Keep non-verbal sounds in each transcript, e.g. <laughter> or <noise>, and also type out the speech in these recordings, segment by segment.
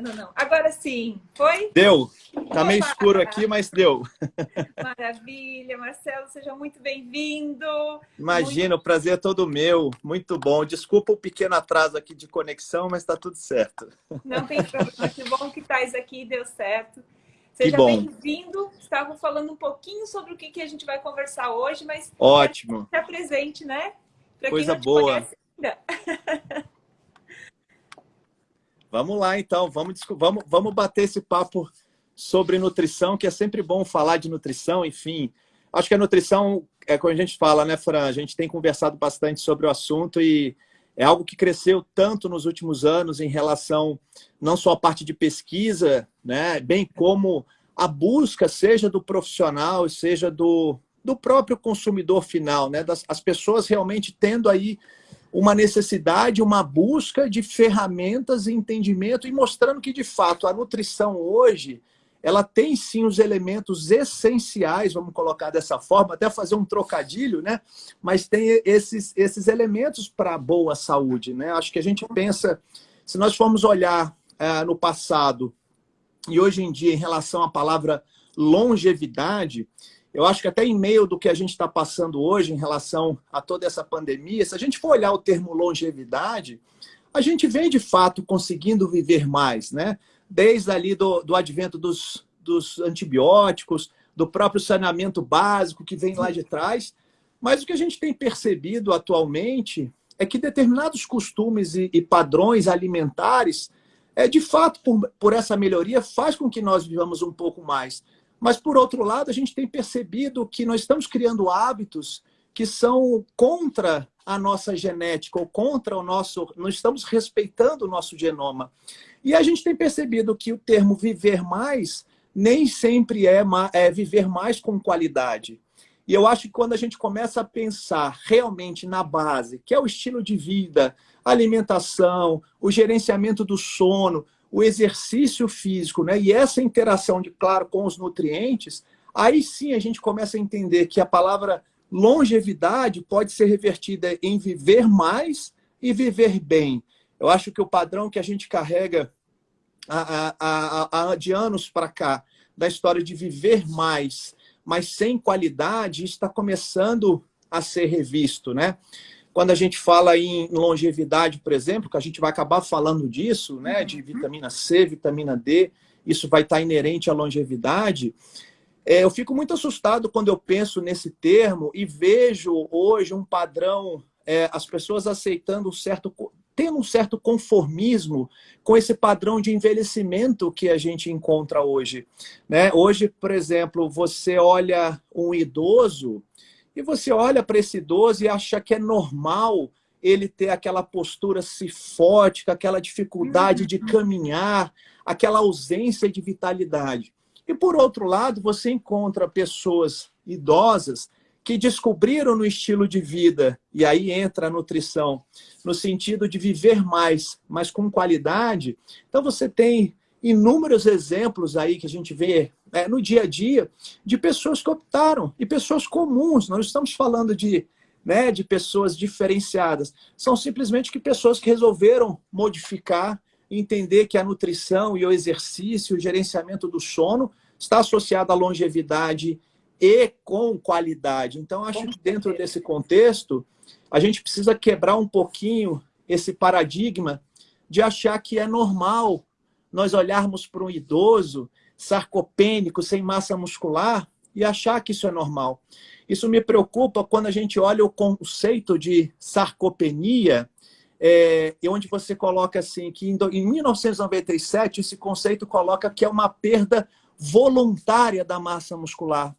Não, não. Agora sim, foi? Deu. Tá meio escuro aqui, mas deu. <laughs> <laughs> Maravilha. Marcelo, seja muito bem-vindo. Imagina, muito... o prazer é todo meu. Muito bom. Desculpa o pequeno atraso aqui de conexão, mas está tudo certo. Não tem <laughs> problema. Que bom que estás aqui, deu certo. Seja bem-vindo. Estava falando um pouquinho sobre o que, que a gente vai conversar hoje, mas... Ótimo. Está presente, né? Pra Coisa boa. Vamos lá, então. Vamos, vamos, vamos bater esse papo sobre nutrição, que é sempre bom falar de nutrição, enfim. Acho que a nutrição, é como a gente fala, né, Fran? A gente tem conversado bastante sobre o assunto e é algo que cresceu tanto nos últimos anos em relação não só à parte de pesquisa, né, bem como a busca, seja do profissional, seja do, do próprio consumidor final, né, das, as pessoas realmente tendo aí uma necessidade, uma busca de ferramentas e entendimento e mostrando que, de fato, a nutrição hoje, ela tem sim os elementos essenciais, vamos colocar dessa forma, até fazer um trocadilho, né? Mas tem esses, esses elementos para boa saúde, né? Acho que a gente pensa, se nós formos olhar é, no passado e hoje em dia em relação à palavra longevidade, eu acho que até em meio do que a gente está passando hoje em relação a toda essa pandemia, se a gente for olhar o termo longevidade, a gente vem de fato conseguindo viver mais, né? Desde ali do, do advento dos, dos antibióticos, do próprio saneamento básico que vem lá de trás. Mas o que a gente tem percebido atualmente é que determinados costumes e, e padrões alimentares, é, de fato, por, por essa melhoria, faz com que nós vivamos um pouco mais. Mas, por outro lado, a gente tem percebido que nós estamos criando hábitos que são contra a nossa genética ou contra o nosso... Não estamos respeitando o nosso genoma. E a gente tem percebido que o termo viver mais nem sempre é, é viver mais com qualidade. E eu acho que quando a gente começa a pensar realmente na base, que é o estilo de vida, alimentação, o gerenciamento do sono, o exercício físico, né? E essa interação, de claro, com os nutrientes, aí sim a gente começa a entender que a palavra longevidade pode ser revertida em viver mais e viver bem. Eu acho que o padrão que a gente carrega a, a, a, de anos para cá, da história de viver mais, mas sem qualidade, está começando a ser revisto, né? Quando a gente fala em longevidade, por exemplo, que a gente vai acabar falando disso, né, de uhum. vitamina C, vitamina D, isso vai estar inerente à longevidade, é, eu fico muito assustado quando eu penso nesse termo e vejo hoje um padrão, é, as pessoas aceitando um certo, tendo um certo conformismo com esse padrão de envelhecimento que a gente encontra hoje. Né? Hoje, por exemplo, você olha um idoso, e você olha para esse idoso e acha que é normal ele ter aquela postura cifótica, aquela dificuldade de uhum. caminhar, aquela ausência de vitalidade. E, por outro lado, você encontra pessoas idosas que descobriram no estilo de vida, e aí entra a nutrição, no sentido de viver mais, mas com qualidade. Então, você tem inúmeros exemplos aí que a gente vê é, no dia a dia de pessoas que optaram, e pessoas comuns, não estamos falando de, né, de pessoas diferenciadas, são simplesmente que pessoas que resolveram modificar, entender que a nutrição e o exercício, o gerenciamento do sono está associado à longevidade e com qualidade. Então, acho que dentro desse contexto, a gente precisa quebrar um pouquinho esse paradigma de achar que é normal nós olharmos para um idoso sarcopênico, sem massa muscular, e achar que isso é normal. Isso me preocupa quando a gente olha o conceito de sarcopenia, é, onde você coloca assim, que em, em 1997 esse conceito coloca que é uma perda voluntária da massa muscular.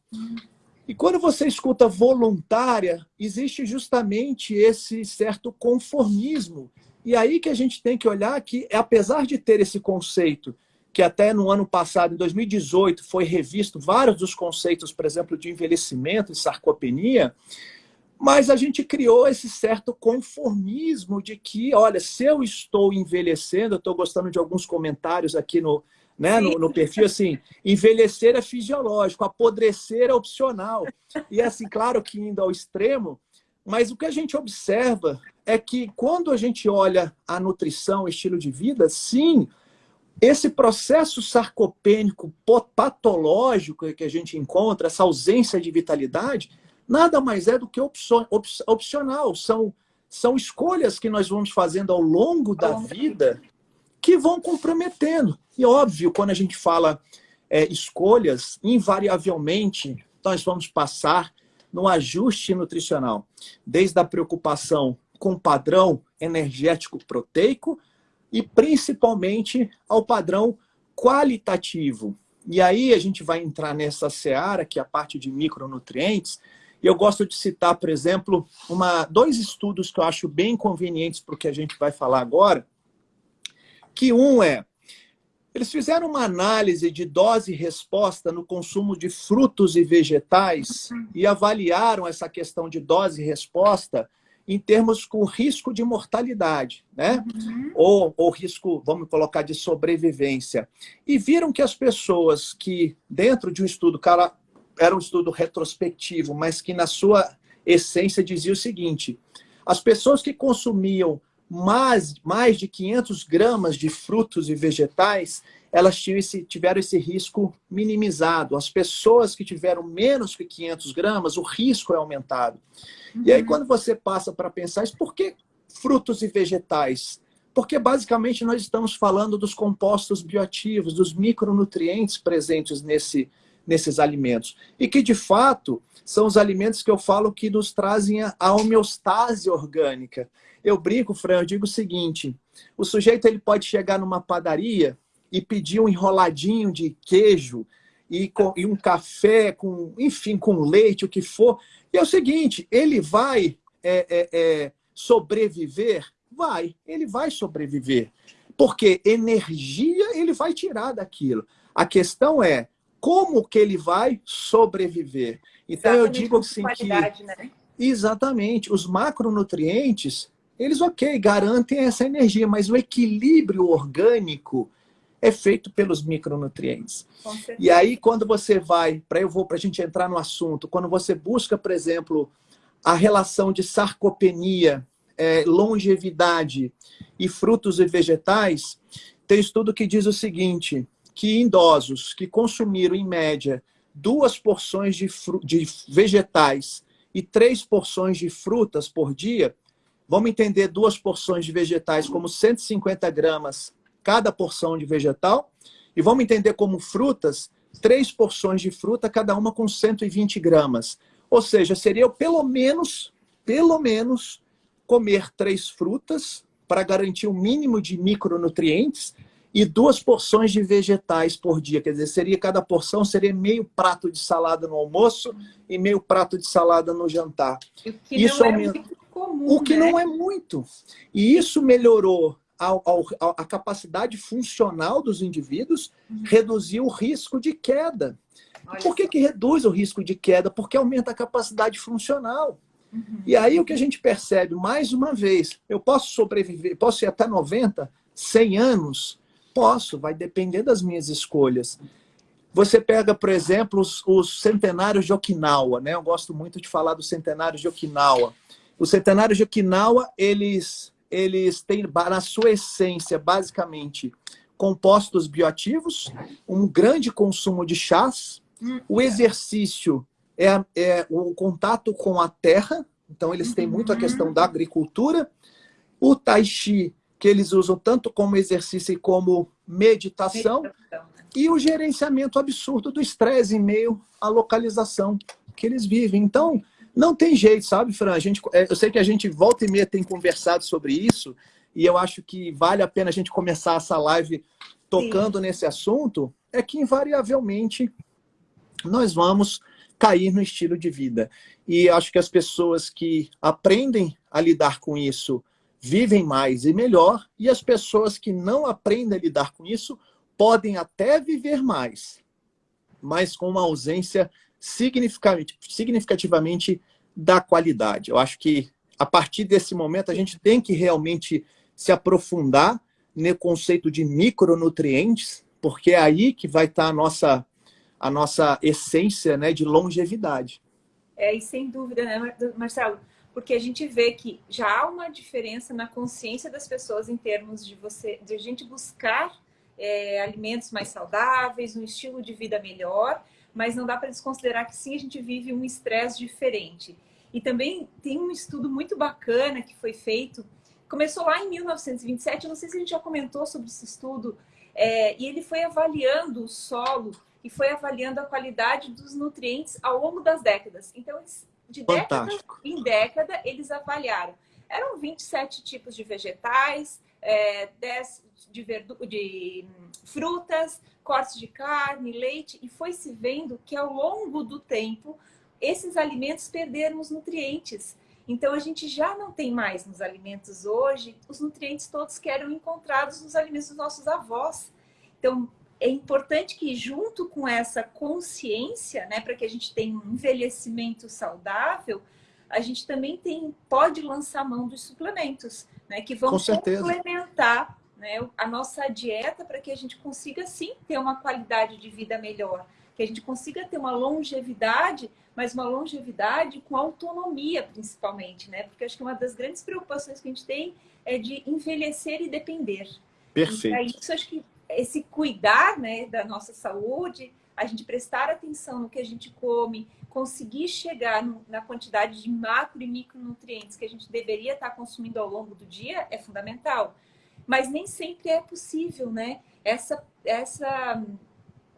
E quando você escuta voluntária, existe justamente esse certo conformismo e aí que a gente tem que olhar que, apesar de ter esse conceito, que até no ano passado, em 2018, foi revisto vários dos conceitos, por exemplo, de envelhecimento e sarcopenia, mas a gente criou esse certo conformismo de que, olha, se eu estou envelhecendo, eu estou gostando de alguns comentários aqui no, né, no, no, perfil, assim, envelhecer é fisiológico, apodrecer é opcional. E assim, claro que indo ao extremo, mas o que a gente observa é que quando a gente olha a nutrição, estilo de vida, sim, esse processo sarcopênico patológico que a gente encontra, essa ausência de vitalidade, nada mais é do que opcional. São, são escolhas que nós vamos fazendo ao longo da vida que vão comprometendo. E óbvio, quando a gente fala é, escolhas, invariavelmente nós vamos passar no ajuste nutricional, desde a preocupação com o padrão energético proteico e principalmente ao padrão qualitativo. E aí a gente vai entrar nessa seara, que é a parte de micronutrientes, e eu gosto de citar, por exemplo, uma, dois estudos que eu acho bem convenientes para o que a gente vai falar agora, que um é, eles fizeram uma análise de dose e resposta no consumo de frutos e vegetais e avaliaram essa questão de dose e resposta em termos com risco de mortalidade, né? Uhum. Ou, ou risco, vamos colocar, de sobrevivência. E viram que as pessoas que, dentro de um estudo, cara, era um estudo retrospectivo, mas que na sua essência dizia o seguinte, as pessoas que consumiam mais, mais de 500 gramas de frutos e vegetais, elas tiveram esse risco minimizado. As pessoas que tiveram menos que 500 gramas, o risco é aumentado. Uhum. E aí, uhum. quando você passa para pensar, isso, por que frutos e vegetais? Porque, basicamente, nós estamos falando dos compostos bioativos, dos micronutrientes presentes nesse, nesses alimentos. E que, de fato, são os alimentos que eu falo que nos trazem a homeostase orgânica. Eu brinco, Fran, eu digo o seguinte, o sujeito ele pode chegar numa padaria e pedir um enroladinho de queijo e, com, e um café, com, enfim, com leite, o que for, e é o seguinte, ele vai é, é, é, sobreviver? Vai, ele vai sobreviver. Porque energia ele vai tirar daquilo. A questão é como que ele vai sobreviver. Então exatamente, eu digo assim que... Né? Exatamente. Os macronutrientes, eles, ok, garantem essa energia, mas o equilíbrio orgânico é feito pelos micronutrientes. E aí, quando você vai, para eu vou para a gente entrar no assunto, quando você busca, por exemplo, a relação de sarcopenia, é, longevidade e frutos e vegetais, tem estudo que diz o seguinte, que idosos que consumiram, em média, duas porções de, de vegetais e três porções de frutas por dia, vamos entender duas porções de vegetais como 150 gramas cada porção de vegetal. E vamos entender como frutas, três porções de fruta, cada uma com 120 gramas. Ou seja, seria pelo menos, pelo menos, comer três frutas para garantir o um mínimo de micronutrientes e duas porções de vegetais por dia. Quer dizer, seria cada porção seria meio prato de salada no almoço e meio prato de salada no jantar. O que isso é muito comum, O que né? não é muito. E isso melhorou ao, ao, a capacidade funcional dos indivíduos, uhum. reduzir o risco de queda. Olha Por que, que reduz o risco de queda? Porque aumenta a capacidade funcional. Uhum. E aí o que a gente percebe, mais uma vez, eu posso sobreviver, posso ir até 90, 100 anos? Posso, vai depender das minhas escolhas. Você pega, por exemplo, os, os centenários de Okinawa, né? Eu gosto muito de falar dos centenários de Okinawa. Os centenários de Okinawa, eles eles têm, na sua essência, basicamente, compostos bioativos, um grande consumo de chás, o exercício é, é o contato com a terra, então eles têm muito a questão da agricultura, o tai chi, que eles usam tanto como exercício como meditação, meditação. E o gerenciamento absurdo do estresse em meio à localização que eles vivem. Então, não tem jeito, sabe, Fran? A gente, é, eu sei que a gente volta e meia tem conversado sobre isso, e eu acho que vale a pena a gente começar essa live tocando Sim. nesse assunto, é que invariavelmente nós vamos cair no estilo de vida. E acho que as pessoas que aprendem a lidar com isso vivem mais e melhor, e as pessoas que não aprendem a lidar com isso podem até viver mais, mas com uma ausência significativamente da qualidade. Eu acho que a partir desse momento a gente tem que realmente se aprofundar no conceito de micronutrientes, porque é aí que vai estar a nossa, a nossa essência né, de longevidade. É, e sem dúvida, né, Marcelo? Porque a gente vê que já há uma diferença na consciência das pessoas em termos de você, de a gente buscar é, alimentos mais saudáveis, um estilo de vida melhor, mas não dá para desconsiderar que sim, a gente vive um estresse diferente. E também tem um estudo muito bacana que foi feito, começou lá em 1927, não sei se a gente já comentou sobre esse estudo, é, e ele foi avaliando o solo e foi avaliando a qualidade dos nutrientes ao longo das décadas. Então, de década em década, eles avaliaram. Eram 27 tipos de vegetais, é, 10 de, verdu de frutas, cortes de carne, leite, e foi se vendo que ao longo do tempo esses alimentos perderam os nutrientes. Então a gente já não tem mais nos alimentos hoje os nutrientes todos que eram encontrados nos alimentos dos nossos avós. Então é importante que junto com essa consciência, né, para que a gente tenha um envelhecimento saudável, a gente também tem pode lançar mão dos suplementos, né, que vão complementar né, a nossa dieta para que a gente consiga sim ter uma qualidade de vida melhor, que a gente consiga ter uma longevidade, mas uma longevidade com autonomia principalmente, né? Porque acho que uma das grandes preocupações que a gente tem é de envelhecer e depender. Perfeito. E isso acho que esse cuidar, né, da nossa saúde, a gente prestar atenção no que a gente come, conseguir chegar no, na quantidade de macro e micronutrientes que a gente deveria estar consumindo ao longo do dia é fundamental mas nem sempre é possível, né? Essa, essa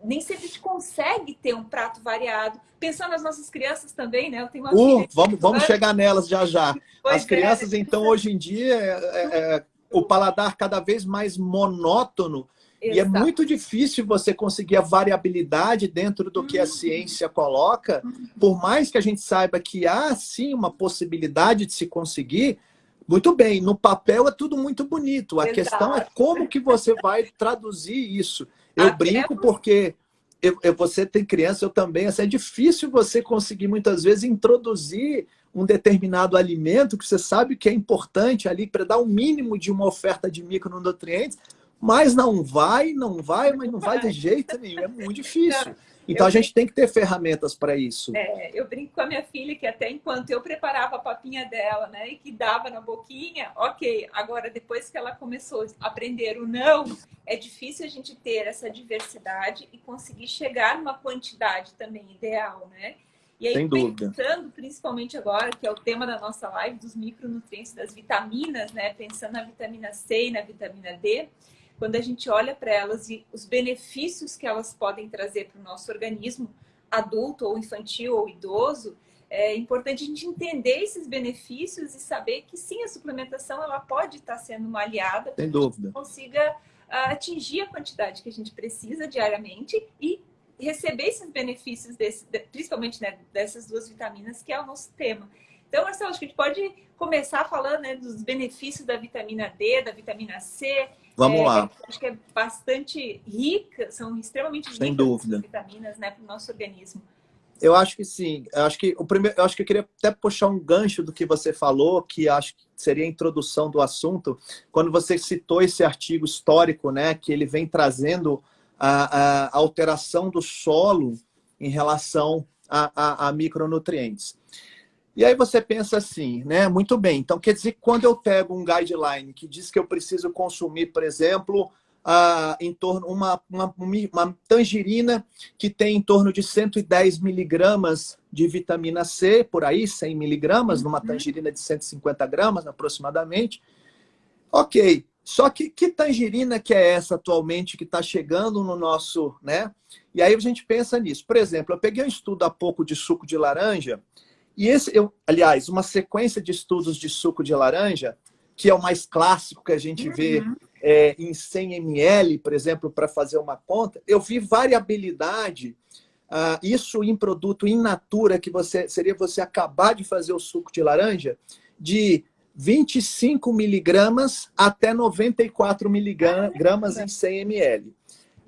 nem sempre a gente consegue ter um prato variado. Pensando nas nossas crianças também, né? Eu tenho uma uh, vamos, vamos chegar nelas já já. <laughs> Pois As é. crianças, é. então, hoje em dia, é, é, é, o paladar cada vez mais monótono Exato. E é muito difícil você conseguir a variabilidade dentro do que a uhum. ciência coloca, uhum. por mais que a gente saiba que há sim uma possibilidade de se conseguir, muito bem, no papel é tudo muito bonito. A Exato. questão é como que você vai traduzir isso. Eu Até brinco porque eu, eu, você tem criança, eu também. Assim, é difícil você conseguir, muitas vezes, introduzir um determinado alimento que você sabe que é importante ali para dar o um mínimo de uma oferta de micronutrientes, mas não vai, não vai, mas não vai de jeito nenhum. É muito difícil. Então eu a gente tem que ter ferramentas para isso. É, eu brinco com a minha filha que até enquanto eu preparava a papinha dela, né, e que dava na boquinha, ok. Agora, depois que ela começou a aprender o não, é difícil a gente ter essa diversidade e conseguir chegar numa quantidade também ideal, né? E aí, Sem dúvida. pensando principalmente agora, que é o tema da nossa live, dos micronutrientes, das vitaminas, né? Pensando na vitamina C e na vitamina D, quando a gente olha para elas e os benefícios que elas podem trazer para o nosso organismo, adulto ou infantil ou idoso, é importante a gente entender esses benefícios e saber que sim, a suplementação ela pode estar sendo uma aliada para que a gente consiga uh, atingir a quantidade que a gente precisa diariamente e receber esses benefícios, desse, principalmente né, dessas duas vitaminas, que é o nosso tema. Então, Marcelo, acho que a gente pode começar falando né, dos benefícios da vitamina D, da vitamina C. Vamos é, lá. Acho que é bastante rica, são extremamente Sem dúvida. vitaminas né, para o nosso organismo. Eu acho que sim. Eu acho que o primeiro, eu acho que eu queria até puxar um gancho do que você falou, que acho que seria a introdução do assunto, quando você citou esse artigo histórico, né, que ele vem trazendo a, a alteração do solo em relação a, a, a micronutrientes. E aí você pensa assim, né? Muito bem. Então, quer dizer, quando eu pego um guideline que diz que eu preciso consumir, por exemplo, uh, em torno uma, uma, uma tangerina que tem em torno de 110 miligramas de vitamina C, por aí, 100 miligramas, numa uhum. tangerina de 150 gramas aproximadamente. Ok, só que que tangerina que é essa atualmente que está chegando no nosso, né? E aí a gente pensa nisso. Por exemplo, eu peguei um estudo há pouco de suco de laranja e esse, eu, aliás, uma sequência de estudos de suco de laranja, que é o mais clássico que a gente vê uhum. é, em 100 ml, por exemplo, para fazer uma conta, eu vi variabilidade, uh, isso em produto in natura, que você seria você acabar de fazer o suco de laranja, de 25 miligramas até 94 miligramas em 100 ml.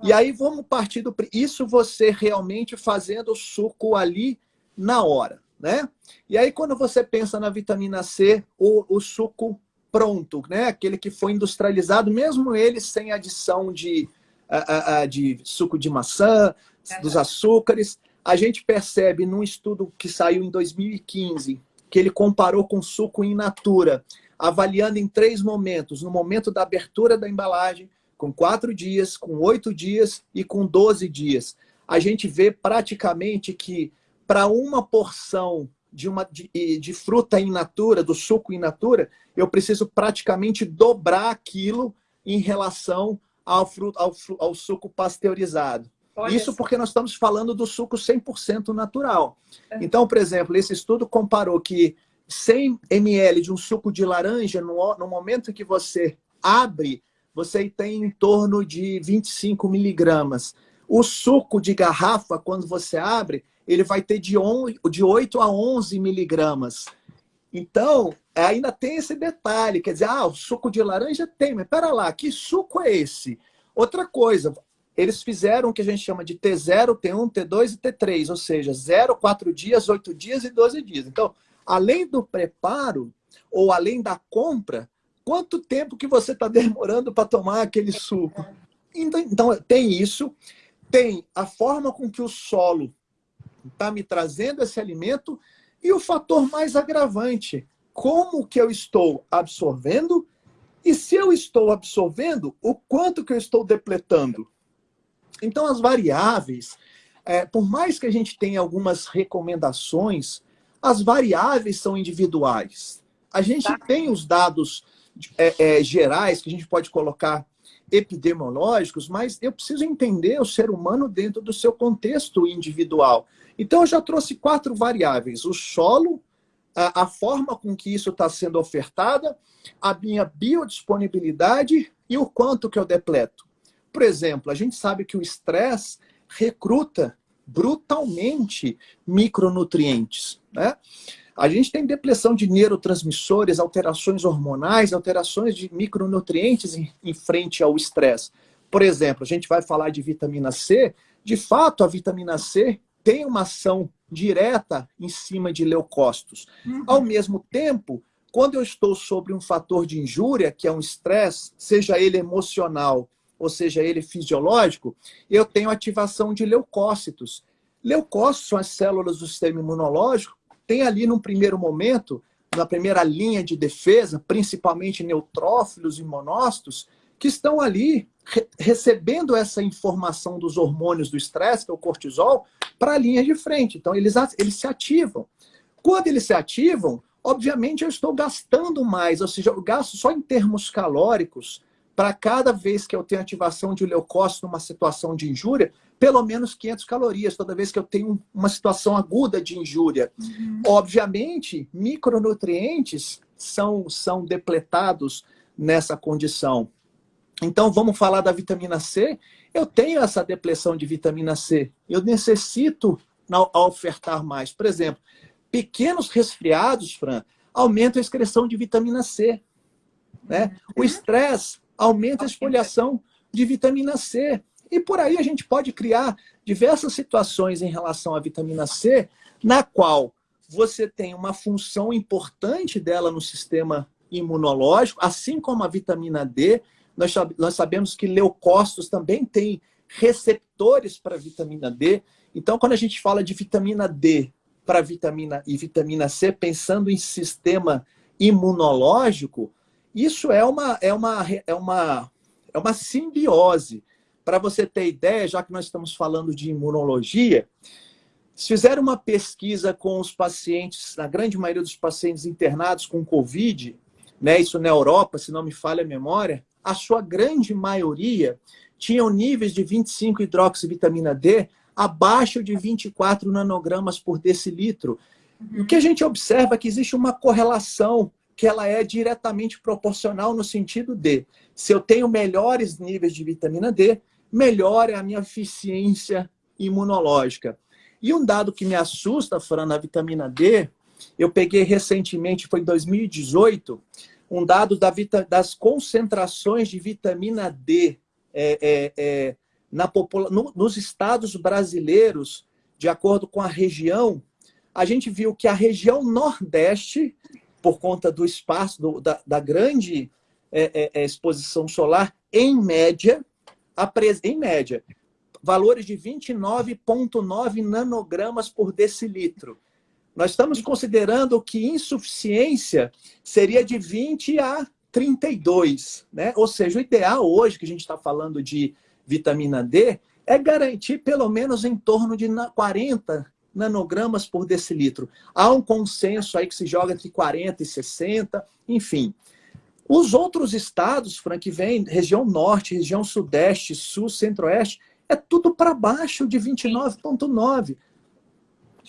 E aí vamos partir do... Isso você realmente fazendo o suco ali na hora né? E aí, quando você pensa na vitamina C, o, o suco pronto, né? Aquele que foi industrializado, mesmo ele sem adição de, uh, uh, de suco de maçã, dos açúcares, a gente percebe num estudo que saiu em 2015, que ele comparou com suco in natura, avaliando em três momentos: no momento da abertura da embalagem, com quatro dias, com oito dias e com 12 dias. A gente vê praticamente que para uma porção de, uma, de, de, fruta in natura, do suco in natura, eu preciso praticamente dobrar aquilo em relação ao, fruto, ao, ao suco pasteurizado. Olha Isso porque nós estamos falando do suco 100% natural. É. Então, por exemplo, esse estudo comparou que 100 ml de um suco de laranja, no, no momento que você abre, você tem em torno de 25 miligramas. O suco de garrafa, quando você abre, ele vai ter de, on, de 8 a 11 miligramas. Então, ainda tem esse detalhe, quer dizer, ah, o suco de laranja tem, mas pera lá, que suco é esse? Outra coisa, eles fizeram o que a gente chama de T0, T1, T2 e T3, ou seja, 0, 4 dias, 8 dias e 12 dias. Então, além do preparo ou além da compra, quanto tempo que você está demorando para tomar aquele suco? Então, então, tem isso, tem a forma com que o solo está me trazendo esse alimento e o fator mais agravante, como que eu estou absorvendo e se eu estou absorvendo, o quanto que eu estou depletando. Então, as variáveis, é, por mais que a gente tenha algumas recomendações, as variáveis são individuais. A gente tá. tem os dados é, é, gerais que a gente pode colocar epidemiológicos, mas eu preciso entender o ser humano dentro do seu contexto individual. Então, eu já trouxe quatro variáveis: o solo, a, a forma com que isso está sendo ofertada, a minha biodisponibilidade e o quanto que eu depleto. Por exemplo, a gente sabe que o estresse recruta brutalmente micronutrientes. Né? A gente tem depressão de neurotransmissores, alterações hormonais, alterações de micronutrientes em, em frente ao estresse. Por exemplo, a gente vai falar de vitamina C. De fato, a vitamina C tem uma ação direta em cima de leucócitos. Uhum. Ao mesmo tempo, quando eu estou sobre um fator de injúria, que é um estresse, seja ele emocional ou seja ele fisiológico, eu tenho ativação de leucócitos. Leucócitos são as células do sistema imunológico, tem ali num primeiro momento, na primeira linha de defesa, principalmente neutrófilos e monócitos, que estão ali re recebendo essa informação dos hormônios do estresse, que é o cortisol, para a linha de frente. Então, eles, eles se ativam. Quando eles se ativam, obviamente eu estou gastando mais, ou seja, eu gasto só em termos calóricos, para cada vez que eu tenho ativação de leucócito numa situação de injúria, pelo menos 500 calorias, toda vez que eu tenho uma situação aguda de injúria. Uhum. Obviamente, micronutrientes são, são depletados nessa condição. Então, vamos falar da vitamina C. Eu tenho essa depressão de vitamina C. Eu necessito ofertar mais. Por exemplo, pequenos resfriados, Fran, aumentam a excreção de vitamina C. Né? O uhum. estresse aumenta a esfoliação de vitamina C. E por aí a gente pode criar diversas situações em relação à vitamina C, na qual você tem uma função importante dela no sistema imunológico, assim como a vitamina D. Nós, nós sabemos que leucócitos também têm receptores para vitamina D. Então, quando a gente fala de vitamina D para vitamina e vitamina C, pensando em sistema imunológico, isso é uma, é uma, é uma, é uma simbiose. Para você ter ideia, já que nós estamos falando de imunologia, se fizeram uma pesquisa com os pacientes, na grande maioria dos pacientes internados com Covid, né, isso na Europa, se não me falha a memória, a sua grande maioria tinham níveis de 25 hidroxivitamina D abaixo de 24 nanogramas por decilitro. Uhum. O que a gente observa é que existe uma correlação que ela é diretamente proporcional no sentido de, se eu tenho melhores níveis de vitamina D, melhor é a minha eficiência imunológica. E um dado que me assusta, Fran, na vitamina D, eu peguei recentemente, foi em 2018, um dado da das concentrações de vitamina D é, é, é, na no, nos estados brasileiros, de acordo com a região, a gente viu que a região Nordeste por conta do espaço, do, da, da, grande é, é, exposição solar, em média, em média, valores de 29,9 nanogramas por decilitro. Nós estamos considerando que insuficiência seria de 20 a 32, né? Ou seja, o ideal hoje que a gente está falando de vitamina D é garantir pelo menos em torno de 40 nanogramas por decilitro. Há um consenso aí que se joga entre 40 e 60, enfim. Os outros estados, Frank, vem região norte, região sudeste, sul, centro-oeste, é tudo para baixo de 29,9.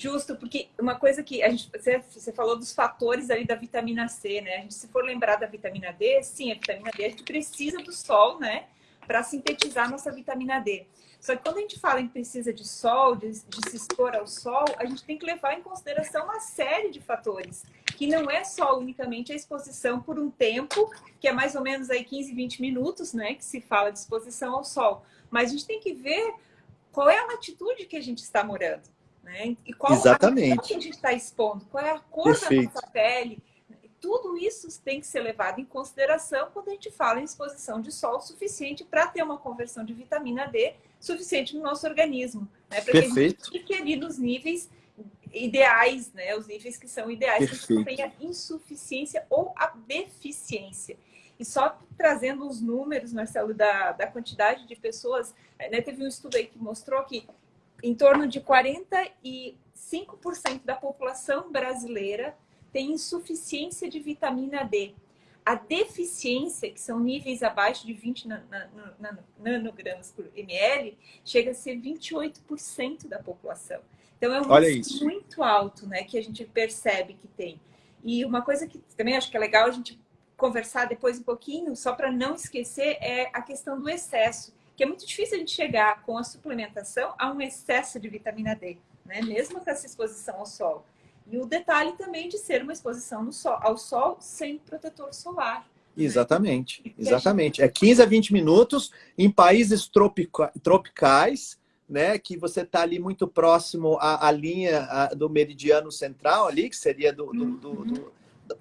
Justo, porque uma coisa que a gente, você, você, falou dos fatores ali da vitamina C, né? A gente, se for lembrar da vitamina D, sim, a vitamina D a gente precisa do sol, né? Para sintetizar nossa vitamina D. Só que quando a gente fala em precisa de sol, de, de, se expor ao sol, a gente tem que levar em consideração uma série de fatores, que não é só unicamente a exposição por um tempo, que é mais ou menos aí 15, 20 minutos, né, que se fala de exposição ao sol. Mas a gente tem que ver qual é a latitude que a gente está morando, né? E qual Exatamente. a que a gente está expondo, qual é a cor Perfeito. da nossa pele, tudo isso tem que ser levado em consideração quando a gente fala em exposição de sol suficiente para ter uma conversão de vitamina D suficiente no nosso organismo. Né? Para que a gente fique ali nos níveis ideais, né? os níveis que são ideais, Perfeito. que não tenha insuficiência ou a deficiência. E só trazendo os números, Marcelo, da, da quantidade de pessoas, né? teve um estudo aí que mostrou que em torno de 45% da população brasileira tem insuficiência de vitamina D. A deficiência, que são níveis abaixo de 20 nanogramas por ml, chega a ser 28% da população. Então é um Olha risco muito alto né, que a gente percebe que tem. E uma coisa que também acho que é legal a gente conversar depois um pouquinho, só para não esquecer, é a questão do excesso, que é muito difícil a gente chegar com a suplementação a um excesso de vitamina D, né? mesmo com essa exposição ao sol. E o detalhe também de ser uma exposição sol, ao sol sem protetor solar. Exatamente, né? exatamente. É 15 a 20 minutos em países tropica, tropicais, né, que você está ali muito próximo à, à linha à, do meridiano central ali, que seria do, do, do, do, uhum.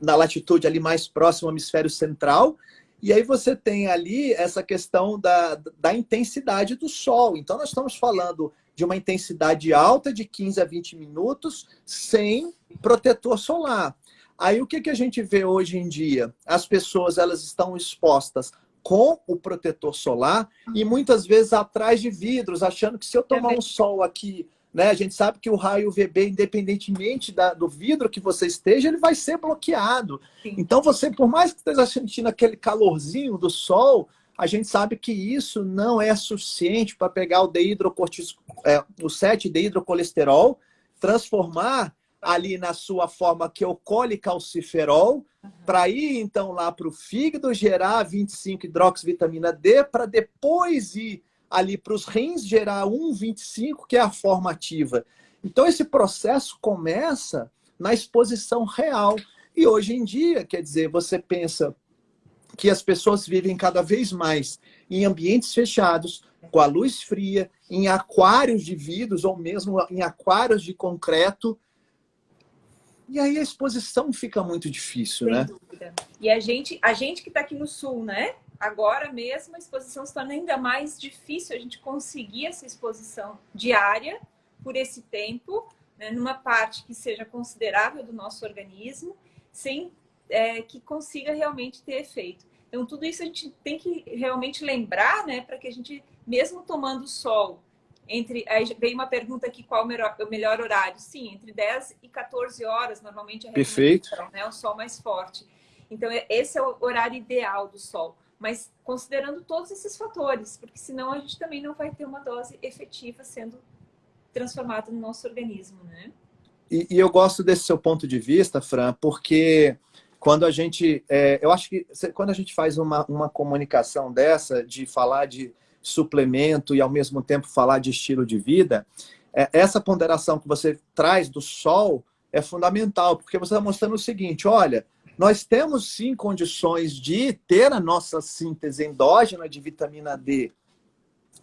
na latitude ali mais próximo ao hemisfério central, e aí você tem ali essa questão da, da intensidade do sol. Então nós estamos falando de uma intensidade alta de 15 a 20 minutos sem protetor solar. Aí o que, que a gente vê hoje em dia? As pessoas elas estão expostas com o protetor solar e muitas vezes atrás de vidros, achando que se eu tomar um sol aqui, né, a gente sabe que o raio UVB, independentemente da, do vidro que você esteja, ele vai ser bloqueado. Sim. Então você, por mais que esteja sentindo aquele calorzinho do sol, a gente sabe que isso não é suficiente para pegar o deidrocortis, é, o 7-deidrocolesterol, transformar ali na sua forma que ocolhe calciferol, uhum. para ir então lá para o fígado gerar 25 hidroxivitamina D, para depois ir ali para os rins gerar 1,25, que é a forma ativa. Então esse processo começa na exposição real. E hoje em dia, quer dizer, você pensa que as pessoas vivem cada vez mais em ambientes fechados, com a luz fria, em aquários de vidros ou mesmo em aquários de concreto. E aí a exposição fica muito difícil, Sem né? Dúvida. E a gente, a gente que está aqui no sul, né? Agora mesmo a exposição se torna ainda mais difícil a gente conseguir essa exposição diária por esse tempo, né, numa parte que seja considerável do nosso organismo, sem é, que consiga realmente ter efeito. Então, tudo isso a gente tem que realmente lembrar, né, para que a gente, mesmo tomando sol, entre. Aí veio uma pergunta aqui: qual o melhor, o melhor horário? Sim, entre 10 e 14 horas, normalmente é Perfeito. né, o sol mais forte. Então, é, esse é o horário ideal do sol. Mas considerando todos esses fatores, porque senão a gente também não vai ter uma dose efetiva sendo transformada no nosso organismo, né? E, e eu gosto desse seu ponto de vista, Fran, porque quando a gente, é, eu acho que quando a gente faz uma, uma comunicação dessa, de falar de suplemento e ao mesmo tempo falar de estilo de vida, é, essa ponderação que você traz do sol é fundamental, porque você está mostrando o seguinte, olha, nós temos sim condições de ter a nossa síntese endógena de vitamina D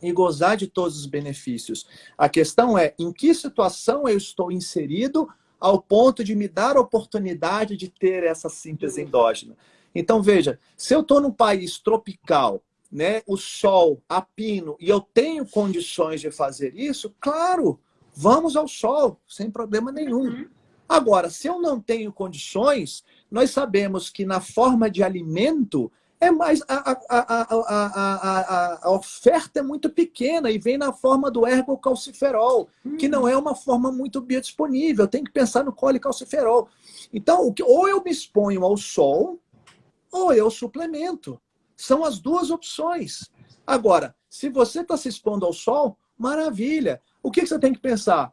e gozar de todos os benefícios. A questão é, em que situação eu estou inserido ao ponto de me dar a oportunidade de ter essa síntese endógena. Então, veja, se eu estou num país tropical, né, o sol, a pino, e eu tenho condições de fazer isso, claro, vamos ao sol, sem problema nenhum. Uhum. Agora, se eu não tenho condições, nós sabemos que na forma de alimento é mais a, a, a, a, oferta é muito pequena e vem na forma do ergocalciferol, hum. que não é uma forma muito biodisponível. Tem que pensar no colecalciferol. Então, ou eu me exponho ao sol, ou eu suplemento. São as duas opções. Agora, se você está se expondo ao sol, maravilha. O que, que você tem que pensar?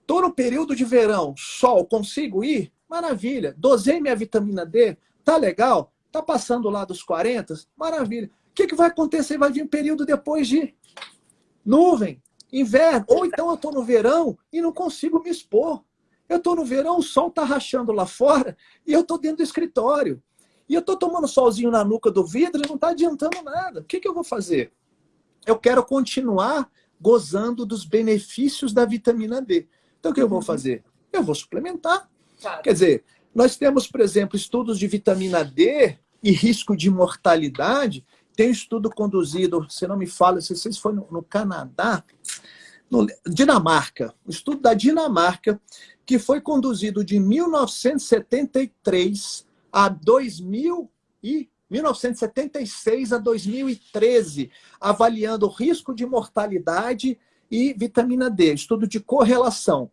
Estou no período de verão, sol, consigo ir? Maravilha. Dosei minha vitamina D, tá legal? Tá passando lá dos 40? Maravilha. O que, que vai acontecer? Vai vir um período depois de nuvem, inverno. Ou então eu estou no verão e não consigo me expor. Eu estou no verão, o sol está rachando lá fora e eu estou dentro do escritório. E eu estou tomando solzinho na nuca do vidro e não está adiantando nada. O que, que eu vou fazer? Eu quero continuar gozando dos benefícios da vitamina D. Então, o que eu vou uhum. fazer? Eu vou suplementar. Quer dizer, nós temos, por exemplo, estudos de vitamina D e risco de mortalidade. Tem um estudo conduzido, se não me fala, se vocês foi no, no Canadá, no, Dinamarca, o estudo da Dinamarca, que foi conduzido de 1973 a 2000 e 1976 a 2013, avaliando o risco de mortalidade e vitamina D, estudo de correlação.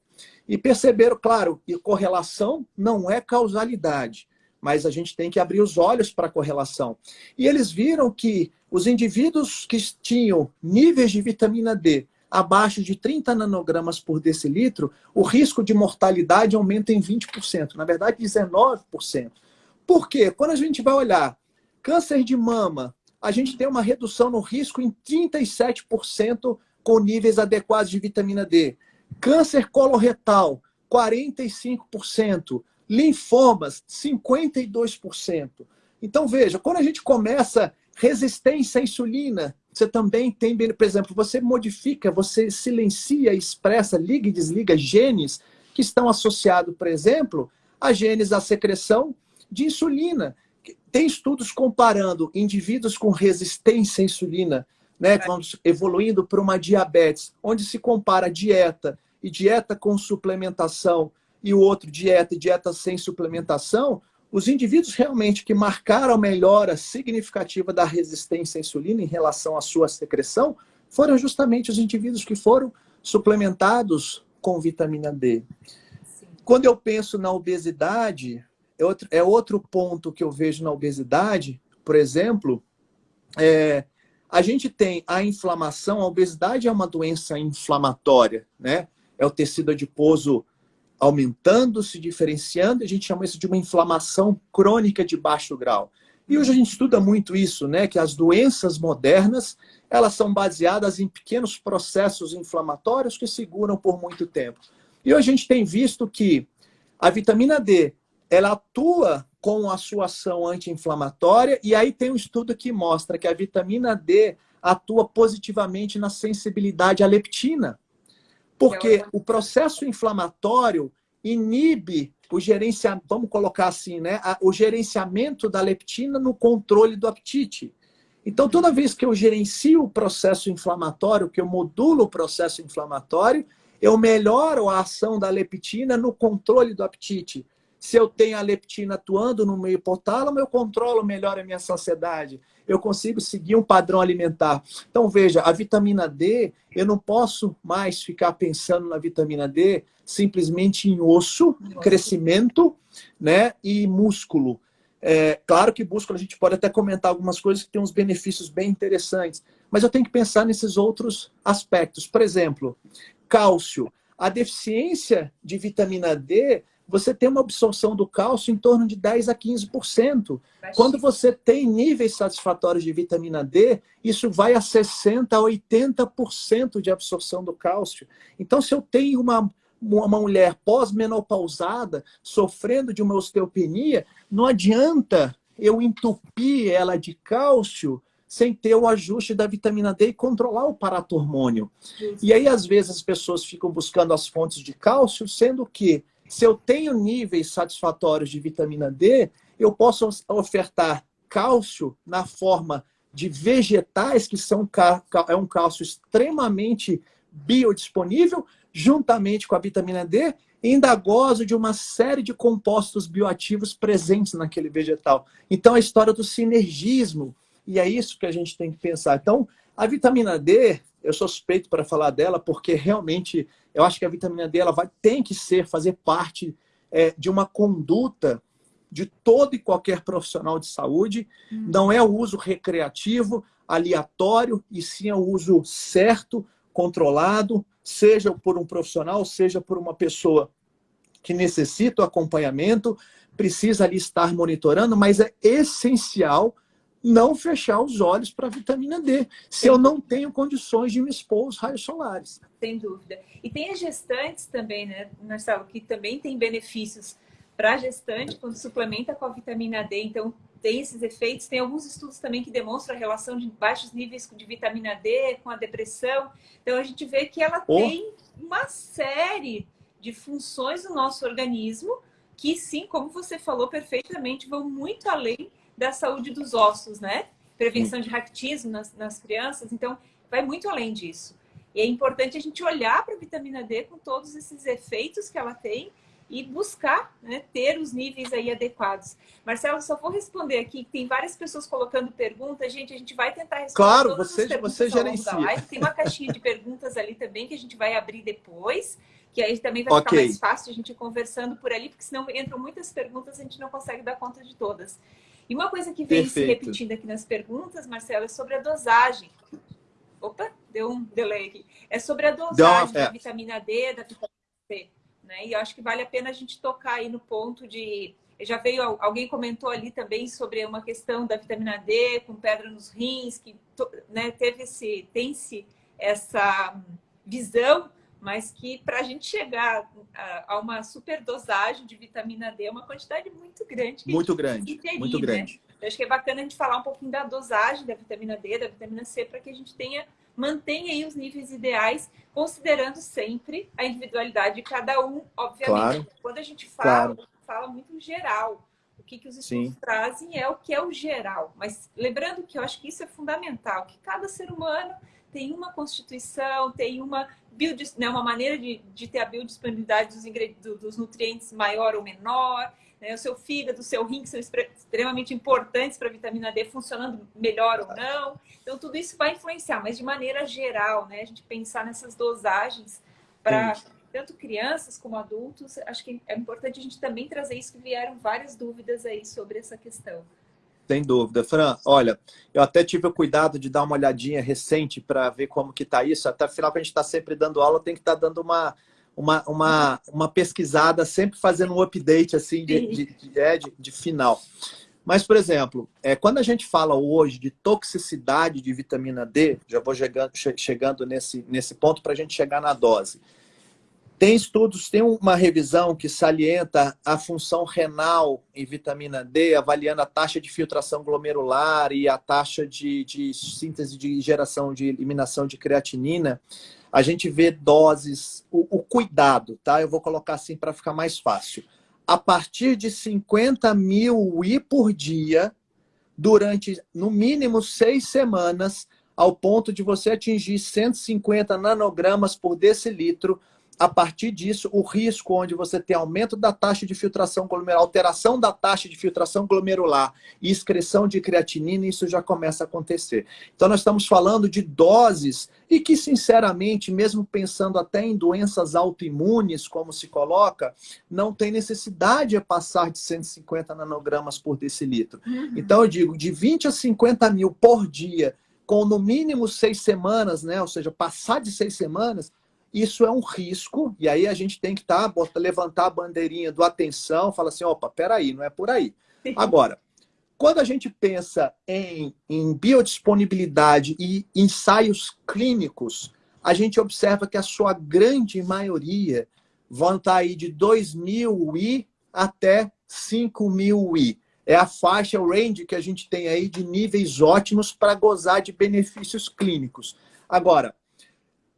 E perceberam, claro, que correlação não é causalidade, mas a gente tem que abrir os olhos para a correlação. E eles viram que os indivíduos que tinham níveis de vitamina D abaixo de 30 nanogramas por decilitro, o risco de mortalidade aumenta em 20%, na verdade 19%. Por quê? Quando a gente vai olhar câncer de mama, a gente tem uma redução no risco em 37% com níveis adequados de vitamina D. Câncer coloretal, 45%. Linfomas, 52%. Então, veja, quando a gente começa resistência à insulina, você também tem, por exemplo, você modifica, você silencia, expressa, liga e desliga genes que estão associados, por exemplo, a genes da secreção de insulina. Tem estudos comparando indivíduos com resistência à insulina, né, que vão evoluindo para uma diabetes, onde se compara dieta e dieta com suplementação e o outro dieta e dieta sem suplementação, os indivíduos realmente que marcaram melhora significativa da resistência à insulina em relação à sua secreção foram justamente os indivíduos que foram suplementados com vitamina D. Sim. Quando eu penso na obesidade, é outro, é outro ponto que eu vejo na obesidade, por exemplo, é, a gente tem a inflamação, a obesidade é uma doença inflamatória, né? É o tecido adiposo aumentando, se diferenciando, a gente chama isso de uma inflamação crônica de baixo grau. E hoje a gente estuda muito isso, né? Que as doenças modernas, elas são baseadas em pequenos processos inflamatórios que seguram por muito tempo. E hoje a gente tem visto que a vitamina D, ela atua com a sua ação anti-inflamatória, e aí tem um estudo que mostra que a vitamina D atua positivamente na sensibilidade à leptina, porque o processo inflamatório inibe o gerenciamento, vamos colocar assim, né, o gerenciamento da leptina no controle do apetite. Então, toda vez que eu gerencio o processo inflamatório, que eu modulo o processo inflamatório, eu melhoro a ação da leptina no controle do apetite. Se eu tenho a leptina atuando no meio hipotálamo, eu controlo melhor a minha saciedade. Eu consigo seguir um padrão alimentar. Então, veja, a vitamina D, eu não posso mais ficar pensando na vitamina D simplesmente em osso, Nossa. crescimento né, e músculo. É, claro que músculo a gente pode até comentar algumas coisas que têm uns benefícios bem interessantes, mas eu tenho que pensar nesses outros aspectos. Por exemplo, cálcio. A deficiência de vitamina D você tem uma absorção do cálcio em torno de 10 a 15%. Quando você tem níveis satisfatórios de vitamina D, isso vai a 60% a 80% de absorção do cálcio. Então, se eu tenho uma, uma mulher pós-menopausada sofrendo de uma osteopenia, não adianta eu entupir ela de cálcio sem ter o ajuste da vitamina D e controlar o paratormônio. E aí, às vezes, as pessoas ficam buscando as fontes de cálcio, sendo que se eu tenho níveis satisfatórios de vitamina D, eu posso ofertar cálcio na forma de vegetais, que são é um cálcio extremamente biodisponível, juntamente com a vitamina D, ainda gozo de uma série de compostos bioativos presentes naquele vegetal. Então, a história do sinergismo, e é isso que a gente tem que pensar. Então, a vitamina D, eu sou suspeito para falar dela, porque realmente eu acho que a vitamina D ela vai, tem que ser, fazer parte é, de uma conduta de todo e qualquer profissional de saúde. Hum. Não é o uso recreativo, aleatório, e sim é o uso certo, controlado, seja por um profissional, seja por uma pessoa que necessita o acompanhamento, precisa ali estar monitorando, mas é essencial não fechar os olhos para a vitamina D, se eu não tenho condições de me expor aos raios solares. Sem dúvida. E tem as gestantes também, né, Marcelo, que também tem benefícios para a gestante quando suplementa com a vitamina D. Então, tem esses efeitos. Tem alguns estudos também que demonstram a relação de baixos níveis de vitamina D com a depressão. Então, a gente vê que ela oh. tem uma série de funções no nosso organismo que, sim, como você falou perfeitamente, vão muito além da saúde dos ossos, né? Prevenção de raquitismo nas, nas crianças. Então, vai muito além disso. E é importante a gente olhar para a vitamina D com todos esses efeitos que ela tem e buscar né, ter os níveis aí adequados. Marcelo, só vou responder aqui, tem várias pessoas colocando perguntas. Gente, a gente vai tentar responder Claro, todas você, as você gerencia. Tem uma caixinha de <laughs> perguntas ali também que a gente vai abrir depois, que aí também vai okay. ficar mais fácil a gente ir conversando por ali, porque senão entram muitas perguntas e a gente não consegue dar conta de todas. E uma coisa que vem Perfeito. se repetindo aqui nas perguntas, Marcelo, é sobre a dosagem. Opa, deu um delay aqui. É sobre a dosagem da é. vitamina D, da vitamina C. Né? E eu acho que vale a pena a gente tocar aí no ponto de... Já veio, alguém comentou ali também sobre uma questão da vitamina D com pedra nos rins, que né, teve esse, tem-se essa visão, mas que para a gente chegar a, a, uma superdosagem de vitamina D é uma quantidade muito grande. Muito grande, ingerir, muito né? grande. Eu acho que é bacana a gente falar um pouquinho da dosagem da vitamina D, da vitamina C, para que a gente tenha mantenha aí os níveis ideais, considerando sempre a individualidade de cada um, obviamente. Claro. Quando a gente fala, claro. fala muito geral. O que, que os estudos Sim. trazem é o que é o geral. Mas lembrando que eu acho que isso é fundamental, que cada ser humano tem uma constituição, tem uma, né, uma maneira de, de ter a biodisponibilidade dos, dos nutrientes maior ou menor, né? o seu fígado, o seu rim, que são extremamente importantes para a vitamina D, funcionando melhor ou não. Então, tudo isso vai influenciar, mas de maneira geral, né? a gente pensar nessas dosagens para tanto crianças como adultos, acho que é importante a gente também trazer isso, que vieram várias dúvidas aí sobre essa questão. Sem dúvida. Fran, olha, eu até tive o cuidado de dar uma olhadinha recente para ver como que está isso. Até afinal, a gente está sempre dando aula, tem que estar tá dando uma, uma, uma, uma pesquisada, sempre fazendo um update assim de, de, de, é, de, de final. Mas, por exemplo, é, quando a gente fala hoje de toxicidade de vitamina D, já vou chegando, chegando nesse, nesse ponto para a gente chegar na dose. Tem estudos, tem uma revisão que salienta a função renal em vitamina D, avaliando a taxa de filtração glomerular e a taxa de, de síntese de geração de eliminação de creatinina a gente vê doses, o, o cuidado, tá? Eu vou colocar assim para ficar mais fácil. A partir de 50 mil I por dia, durante no mínimo seis semanas, ao ponto de você atingir 150 nanogramas por decilitro, a partir disso, o risco onde você tem aumento da taxa de filtração glomerular, alteração da taxa de filtração glomerular e excreção de creatinina, isso já começa a acontecer. Então, nós estamos falando de doses e que, sinceramente, mesmo pensando até em doenças autoimunes, como se coloca, não tem necessidade de passar de 150 nanogramas por decilitro. Uhum. Então, eu digo, de 20 a 50 mil por dia, com no mínimo seis semanas, né? ou seja, passar de seis semanas, isso é um risco, e aí a gente tem que tá, botar, levantar a bandeirinha do atenção, falar assim, opa, peraí, não é por aí. Agora, quando a gente pensa em, em biodisponibilidade e ensaios clínicos, a gente observa que a sua grande maioria vão estar tá aí de 2 mil I até 5 mil I. É a faixa, o range que a gente tem aí de níveis ótimos para gozar de benefícios clínicos. Agora,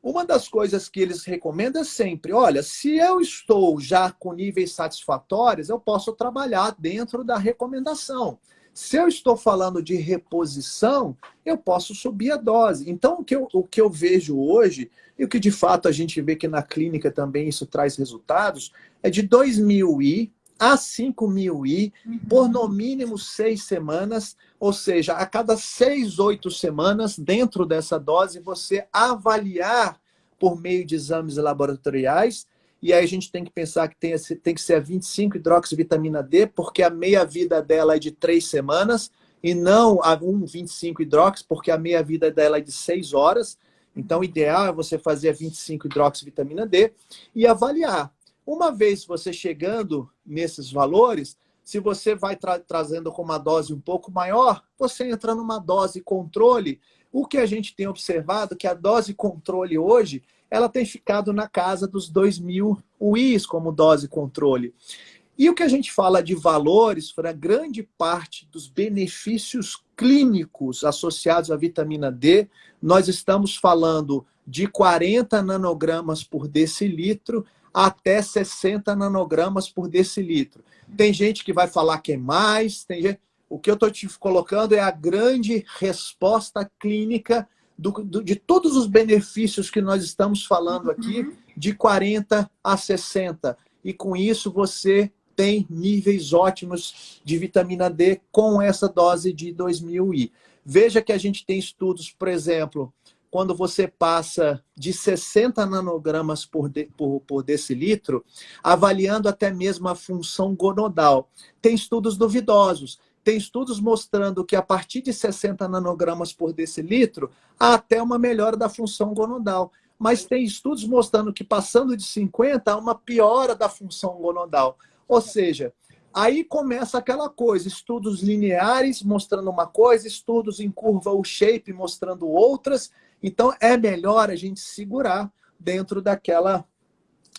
uma das coisas que eles recomendam é sempre, olha, se eu estou já com níveis satisfatórios, eu posso trabalhar dentro da recomendação. Se eu estou falando de reposição, eu posso subir a dose. Então, o que eu, o que eu vejo hoje, e o que de fato a gente vê que na clínica também isso traz resultados, é de 2 mil I a 5 mil I uhum. por no mínimo seis semanas, ou seja, a cada seis, oito semanas, dentro dessa dose, você avaliar por meio de exames laboratoriais e aí a gente tem que pensar que tem, tem que ser a 25 hidroxivitamina D, porque a meia-vida dela é de três semanas, e não a 1,25 hidrox, porque a meia-vida dela é de 6 horas. Então, o ideal é você fazer a 25 hidroxivitamina D e avaliar. Uma vez você chegando nesses valores, se você vai tra trazendo com uma dose um pouco maior, você entra numa dose controle. O que a gente tem observado é que a dose controle hoje ela tem ficado na casa dos 2 mil UIs como dose controle. E o que a gente fala de valores, para grande parte dos benefícios clínicos associados à vitamina D, nós estamos falando de 40 nanogramas por decilitro até 60 nanogramas por decilitro. Tem gente que vai falar que é mais, tem gente... o que eu estou te colocando é a grande resposta clínica do, do, de todos os benefícios que nós estamos falando aqui, uhum. de 40 a 60. E com isso você tem níveis ótimos de vitamina D com essa dose de 2000 I. Veja que a gente tem estudos, por exemplo, quando você passa de 60 nanogramas por, de, por, por decilitro, avaliando até mesmo a função gonodal. Tem estudos duvidosos tem estudos mostrando que a partir de 60 nanogramas por decilitro, há até uma melhora da função gonodal. Mas tem estudos mostrando que passando de 50, há uma piora da função gonodal. Ou seja, aí começa aquela coisa, estudos lineares mostrando uma coisa, estudos em curva U-shape mostrando outras. Então, é melhor a gente segurar dentro daquela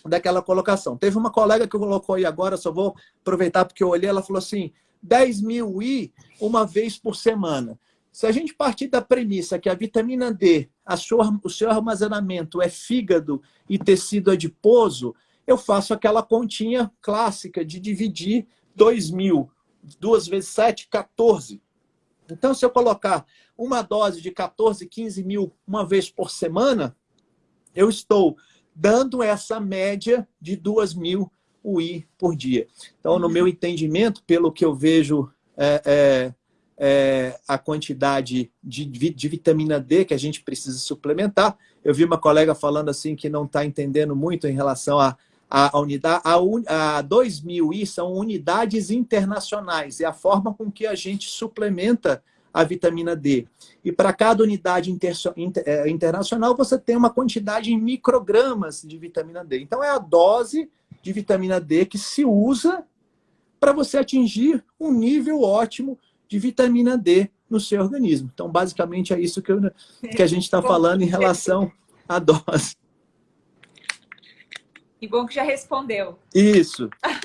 daquela colocação. Teve uma colega que colocou aí agora, só vou aproveitar porque eu olhei, ela falou assim, 10 mil I uma vez por semana. Se a gente partir da premissa que a vitamina D, a sua, o seu armazenamento é fígado e tecido adiposo, eu faço aquela continha clássica de dividir 2 mil. 2 vezes 7, 14. Então, se eu colocar uma dose de 14, 15 mil uma vez por semana, eu estou dando essa média de 2 mil UI por dia. Então, no meu entendimento, pelo que eu vejo é, é, é, a quantidade de, de, vitamina D que a gente precisa suplementar, eu vi uma colega falando assim que não está entendendo muito em relação a, a, unidade, a, un, a 2000 I são unidades internacionais, é a forma com que a gente suplementa a vitamina D. E para cada unidade inter, inter, é, internacional, você tem uma quantidade em microgramas de vitamina D. Então, é a dose de vitamina D que se usa para você atingir um nível ótimo de vitamina D no seu organismo. Então, basicamente, é isso que, eu, que a gente está falando em relação <laughs> à dose. Que bom que já respondeu. Isso. <laughs>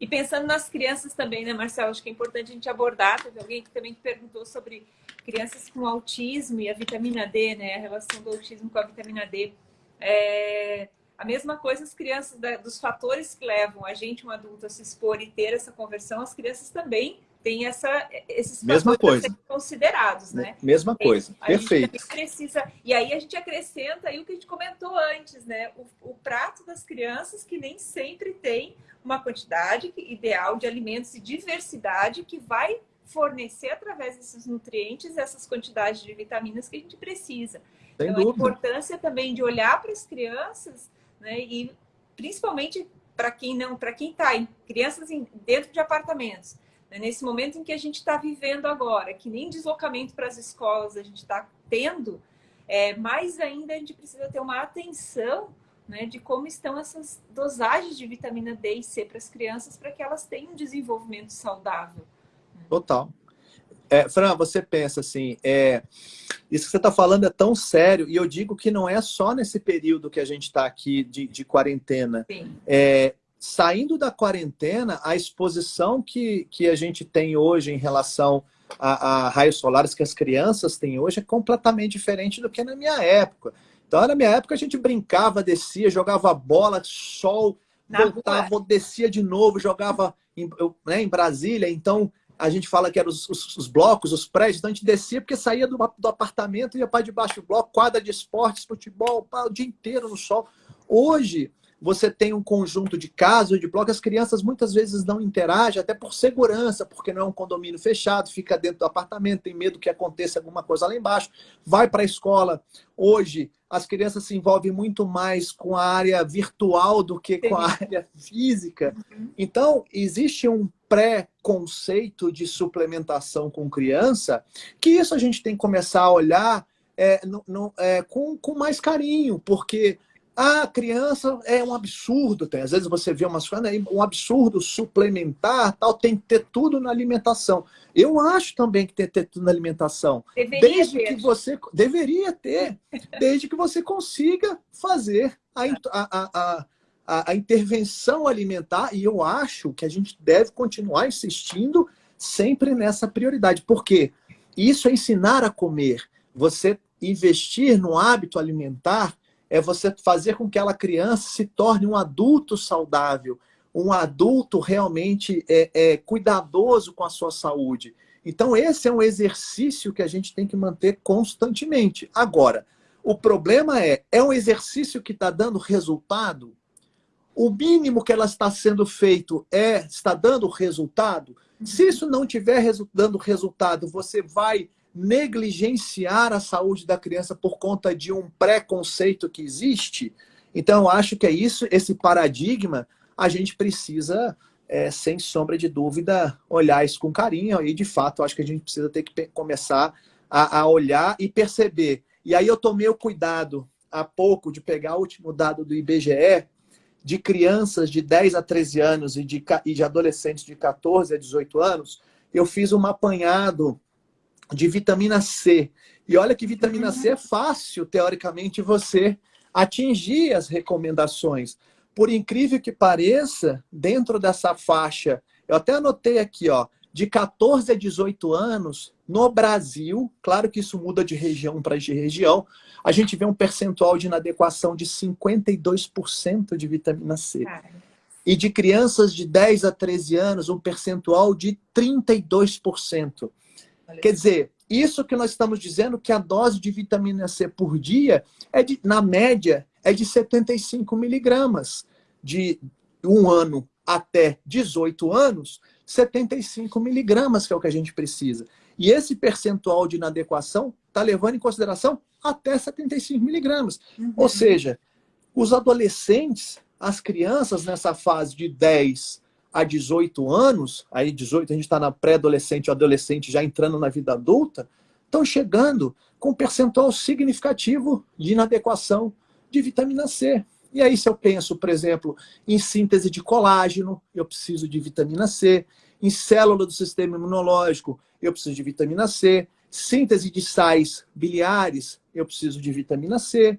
e pensando nas crianças também, né, Marcelo? Acho que é importante a gente abordar. Teve alguém que também perguntou sobre crianças com autismo e a vitamina D, né? A relação do autismo com a vitamina D. É... A mesma coisa as crianças, dos fatores que levam a gente, um adulto, a se expor e ter essa conversão, as crianças também têm essa, esses Mesma coisa. considerados, né? Mesma coisa, a perfeito. precisa, e aí a gente acrescenta aí o que a gente comentou antes, né? O, o prato das crianças que nem sempre tem uma quantidade ideal de alimentos e diversidade que vai fornecer através desses nutrientes essas quantidades de vitaminas que a gente precisa. Sem então, dúvida. a importância também de olhar para as crianças né? E principalmente para quem não, para quem está em crianças em, dentro de apartamentos, né? nesse momento em que a gente está vivendo agora, que nem deslocamento para as escolas a gente está tendo, é, mais ainda a gente precisa ter uma atenção né, de como estão essas dosagens de vitamina D e C para as crianças para que elas tenham um desenvolvimento saudável. Total. É, Fran, você pensa assim, é, isso que você está falando é tão sério, e eu digo que não é só nesse período que a gente está aqui de, de quarentena. É, saindo da quarentena, a exposição que, que a gente tem hoje em relação a, a, raios solares que as crianças têm hoje é completamente diferente do que na minha época. Então, na minha época, a gente brincava, descia, jogava bola, sol, na voltava, rua. descia de novo, jogava em, né, em Brasília. Então, a gente fala que eram os, os, os, blocos, os prédios, então a gente descia porque saía do, do apartamento ia para debaixo do bloco, quadra de esportes, futebol, pá, o dia inteiro no sol. Hoje, você tem um conjunto de casas, de blocos, as crianças muitas vezes não interagem, até por segurança, porque não é um condomínio fechado, fica dentro do apartamento, tem medo que aconteça alguma coisa lá embaixo, vai para a escola. Hoje, as crianças se envolvem muito mais com a área virtual do que com a área física. Uhum. Então, existe um pré-conceito de suplementação com criança, que isso a gente tem que começar a olhar é, no, no, é, com, com mais carinho, porque a criança é um absurdo, tem. às vezes você vê umas coisas, né, um absurdo suplementar, tal, tem que ter tudo na alimentação. Eu acho também que tem que ter tudo na alimentação. Deveria desde ter. que você deveria ter, desde que você consiga fazer a, a, a, a, a intervenção alimentar, e eu acho que a gente deve continuar insistindo sempre nessa prioridade. Por quê? Isso é ensinar a comer. Você investir no hábito alimentar é você fazer com que aquela criança se torne um adulto saudável, um adulto realmente é, é, cuidadoso com a sua saúde. Então, esse é um exercício que a gente tem que manter constantemente. Agora, o problema é, é um exercício que está dando resultado? O mínimo que ela está sendo feito é está dando resultado? Se isso não estiver resu dando resultado, você vai negligenciar a saúde da criança por conta de um preconceito que existe. Então, acho que é isso, esse paradigma, a gente precisa, é, sem sombra de dúvida, olhar isso com carinho. E, de fato, acho que a gente precisa ter que começar a, a olhar e perceber. E aí eu tomei o cuidado, há pouco, de pegar o último dado do IBGE, de crianças de 10 a 13 anos e de, e de adolescentes de 14 a 18 anos, eu fiz um apanhado de vitamina C. E olha que vitamina C é fácil, teoricamente, você atingir as recomendações. Por incrível que pareça, dentro dessa faixa, eu até anotei aqui, ó, de 14 a 18 anos, no Brasil, claro que isso muda de região para região, a gente vê um percentual de inadequação de 52% de vitamina C. E de crianças de 10 a 13 anos, um percentual de 32%. Quer dizer, isso que nós estamos dizendo que a dose de vitamina C por dia, é de, na média, é de 75 miligramas. De um ano até 18 anos, 75 miligramas, que é o que a gente precisa. E esse percentual de inadequação está levando em consideração até 75 miligramas. Uhum. Ou seja, os adolescentes, as crianças nessa fase de 10 a 18 anos, aí 18 a gente está na pré-adolescente ou adolescente já entrando na vida adulta, estão chegando com um percentual significativo de inadequação de vitamina C. E aí se eu penso, por exemplo, em síntese de colágeno, eu preciso de vitamina C, em célula do sistema imunológico, eu preciso de vitamina C, síntese de sais biliares, eu preciso de vitamina C,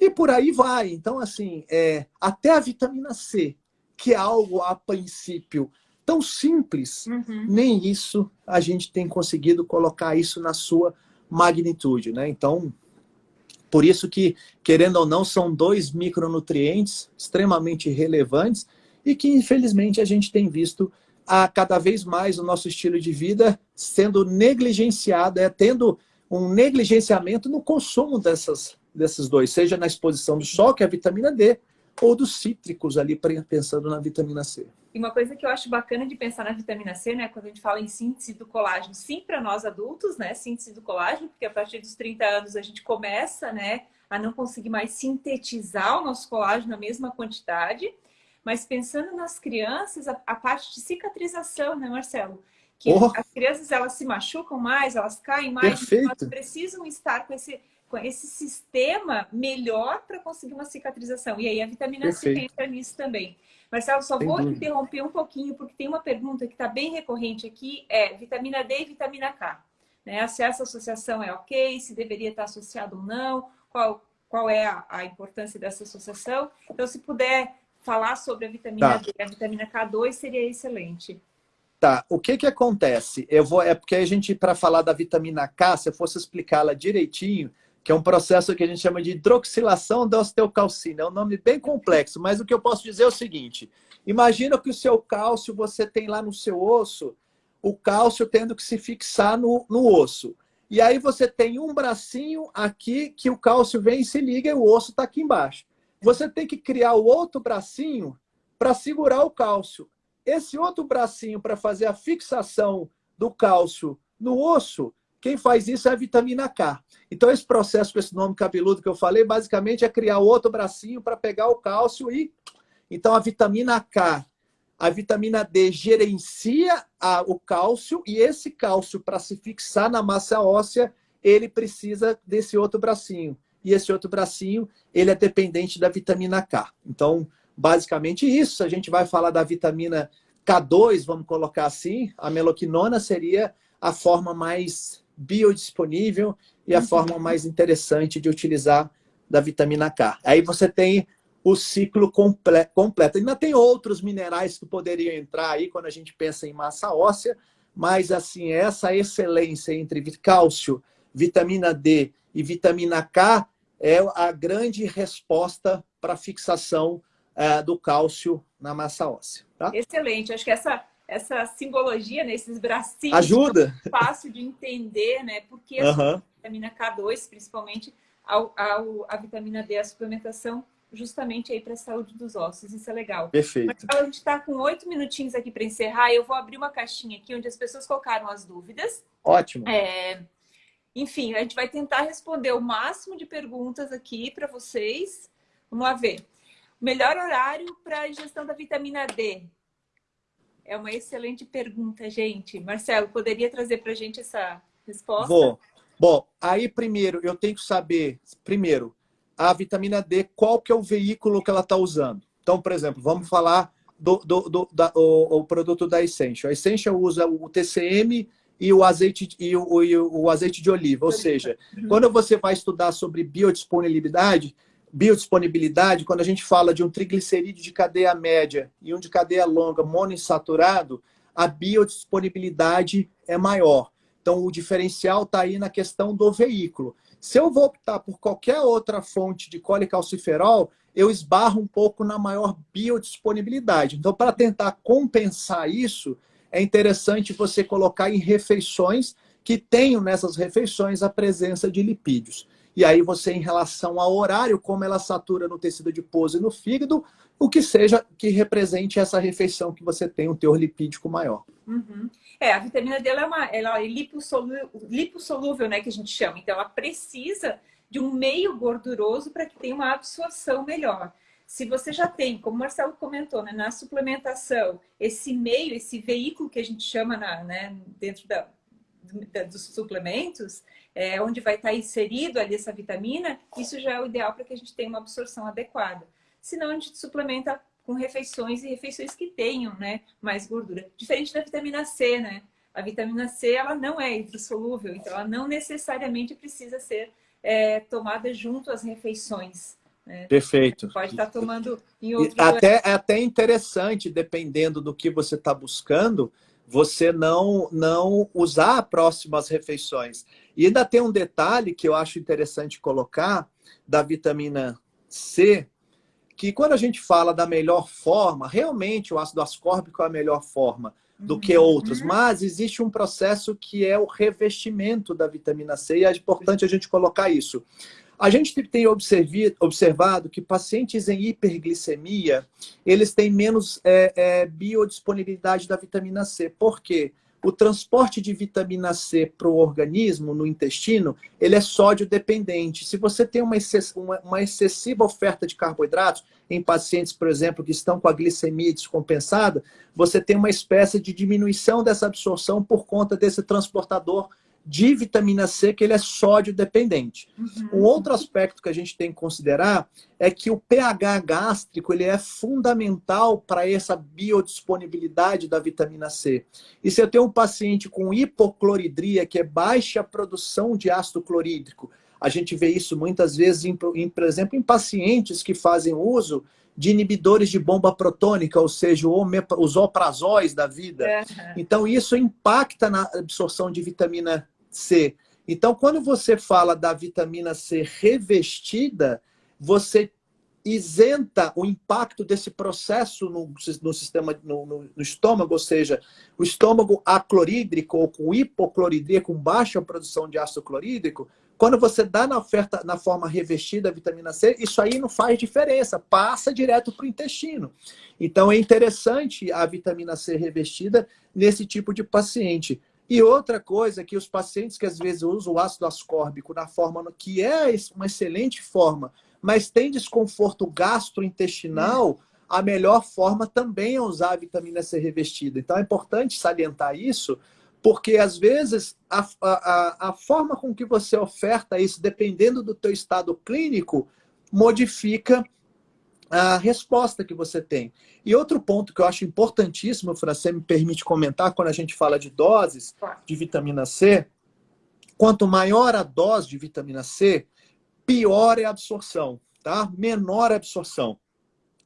e por aí vai. Então, assim, é, até a vitamina C, que é algo a princípio tão simples, uhum. nem isso a gente tem conseguido colocar isso na sua magnitude, né? Então, por isso que, querendo ou não, são dois micronutrientes extremamente relevantes e que, infelizmente, a gente tem visto a cada vez mais o nosso estilo de vida sendo negligenciado, é, tendo um negligenciamento no consumo dessas, desses dois, seja na exposição do sol, que é a vitamina D, ou dos cítricos ali, pensando na vitamina C. E uma coisa que eu acho bacana de pensar na vitamina C, né, quando a gente fala em síntese do colágeno, sim para nós adultos, né, síntese do colágeno, porque a partir dos 30 anos a gente começa, né, a não conseguir mais sintetizar o nosso colágeno na mesma quantidade, mas pensando nas crianças, a, a parte de cicatrização, né, Marcelo? Que oh. as crianças, elas se machucam mais, elas caem mais, Perfeito. então elas precisam estar com esse esse sistema melhor para conseguir uma cicatrização. E aí a vitamina Perfeito. C entra nisso também. Marcelo, só Sem vou dúvida. interromper um pouquinho, porque tem uma pergunta que está bem recorrente aqui, é vitamina D e vitamina K. Né? Se essa associação é ok, se deveria estar associado ou não, qual, qual é a, a importância dessa associação. Então, se puder falar sobre a vitamina tá. D e a vitamina K2, seria excelente. Tá, o que que acontece? Eu vou, é porque a gente, para falar da vitamina K, se eu fosse explicá-la direitinho, que é um processo que a gente chama de hidroxilação da osteocalcina. É um nome bem complexo, mas o que eu posso dizer é o seguinte. Imagina que o seu cálcio você tem lá no seu osso o cálcio tendo que se fixar no, no osso. E aí você tem um bracinho aqui que o cálcio vem e se liga e o osso está aqui embaixo. Você tem que criar o outro bracinho para segurar o cálcio. Esse outro bracinho para fazer a fixação do cálcio no osso, quem faz isso é a vitamina K. Então esse processo com esse nome cabeludo que eu falei, basicamente é criar outro bracinho para pegar o cálcio e... Então a vitamina K a vitamina D gerencia a, o cálcio e esse cálcio, para se fixar na massa óssea, ele precisa desse outro bracinho. E esse outro bracinho, ele é dependente da vitamina K. Então, basicamente isso. A gente vai falar da vitamina K2, vamos colocar assim. A meloquinona seria a forma mais biodisponível e a uhum. forma mais interessante de utilizar da vitamina K. Aí você tem o ciclo comple completo. Ainda tem outros minerais que poderiam entrar aí quando a gente pensa em massa óssea, mas assim, essa excelência entre cálcio, vitamina D e vitamina K é a grande resposta para a fixação uh, do cálcio na massa óssea. Tá? Excelente, acho que essa, essa simbologia, né, esses bracinhos, ajuda. É fácil de entender, né? Porque a vitamina K2, principalmente, a, a, a vitamina D, a suplementação justamente aí para a saúde dos ossos. Isso é legal. Perfeito. Mas, a gente está com oito minutinhos aqui para encerrar. Eu vou abrir uma caixinha aqui onde as pessoas colocaram as dúvidas. Ótimo. É... Enfim, a gente vai tentar responder o máximo de perguntas aqui para vocês. Vamos lá ver. Melhor horário para a ingestão da vitamina D? É uma excelente pergunta, gente. Marcelo, poderia trazer para a gente essa resposta? Vou. Bom, aí primeiro eu tenho que saber, primeiro, a vitamina D, qual que é o veículo que ela está usando. Então, por exemplo, vamos falar do, do, do da, o, o, produto da Essential. A Essential usa o TCM e o azeite, e o, e o azeite de oliva. Ou seja, quando você vai estudar sobre biodisponibilidade, biodisponibilidade, quando a gente fala de um triglicerídeo de cadeia média e um de cadeia longa monoinsaturado, a biodisponibilidade é maior. Então, o diferencial está aí na questão do veículo. Se eu vou optar por qualquer outra fonte de colecalciferol, eu esbarro um pouco na maior biodisponibilidade. Então, para tentar compensar isso, é interessante você colocar em refeições que tenham nessas refeições a presença de lipídios. E aí você, em relação ao horário, como ela satura no tecido adiposo e no fígado, o que seja que represente essa refeição que você tem um teor lipídico maior. Uhum. É, a vitamina D ela é, uma, ela é lipossolúvel, né, que a gente chama. Então, ela precisa de um meio gorduroso para que tenha uma absorção melhor. Se você já tem, como o Marcelo comentou, né, na suplementação, esse meio, esse veículo que a gente chama na, né, dentro da, da, dos suplementos, é, onde vai estar inserido ali essa vitamina, isso já é o ideal para que a gente tenha uma absorção adequada. Senão, a gente suplementa com refeições e refeições que tenham né, mais gordura. Diferente da vitamina C, né? A vitamina C ela não é hidrossolúvel, então ela não necessariamente precisa ser é, tomada junto às refeições. Né? Perfeito. Pode estar tomando em outro até É até interessante, dependendo do que você está buscando, você não, não usar próximas refeições. E ainda tem um detalhe que eu acho interessante colocar da vitamina C, que quando a gente fala da melhor forma, realmente o ácido ascórbico é a melhor forma do uhum. que outros, mas existe um processo que é o revestimento da vitamina C e é importante a gente colocar isso. A gente tem observado que pacientes em hiperglicemia, eles têm menos é, é, biodisponibilidade da vitamina C. Por quê? o transporte de vitamina C para o organismo, no intestino, ele é sódio dependente. Se você tem uma, uma, uma, excessiva oferta de carboidratos, em pacientes, por exemplo, que estão com a glicemia descompensada, você tem uma espécie de diminuição dessa absorção por conta desse transportador de vitamina C, que ele é sódio dependente. Uhum. Um outro aspecto que a gente tem que considerar é que o pH gástrico ele é fundamental para essa biodisponibilidade da vitamina C. E se eu tenho um paciente com hipocloridria, que é baixa produção de ácido clorídrico, a gente vê isso muitas vezes, em, em, por exemplo, em pacientes que fazem uso de inibidores de bomba protônica, ou seja, os oprazóis da vida. Uhum. Então, isso impacta na absorção de vitamina C. Então, quando você fala da vitamina C revestida, você isenta o impacto desse processo no, no sistema, no, no, no, estômago, ou seja, o estômago aclorídrico ou com hipocloridria, com baixa produção de ácido clorídrico, quando você dá na oferta na forma revestida a vitamina C, isso aí não faz diferença, passa direto para o intestino. Então é interessante a vitamina C revestida nesse tipo de paciente. E outra coisa que os pacientes que às vezes usam o ácido ascórbico na forma que é uma excelente forma, mas tem desconforto gastrointestinal, a melhor forma também é usar a vitamina C revestida. Então é importante salientar isso, porque às vezes a, a, a forma com que você oferta isso, dependendo do teu estado clínico, modifica a resposta que você tem. E outro ponto que eu acho importantíssimo, Fran, você me permite comentar, quando a gente fala de doses de vitamina C, quanto maior a dose de vitamina C, pior é a absorção, tá? Menor a absorção.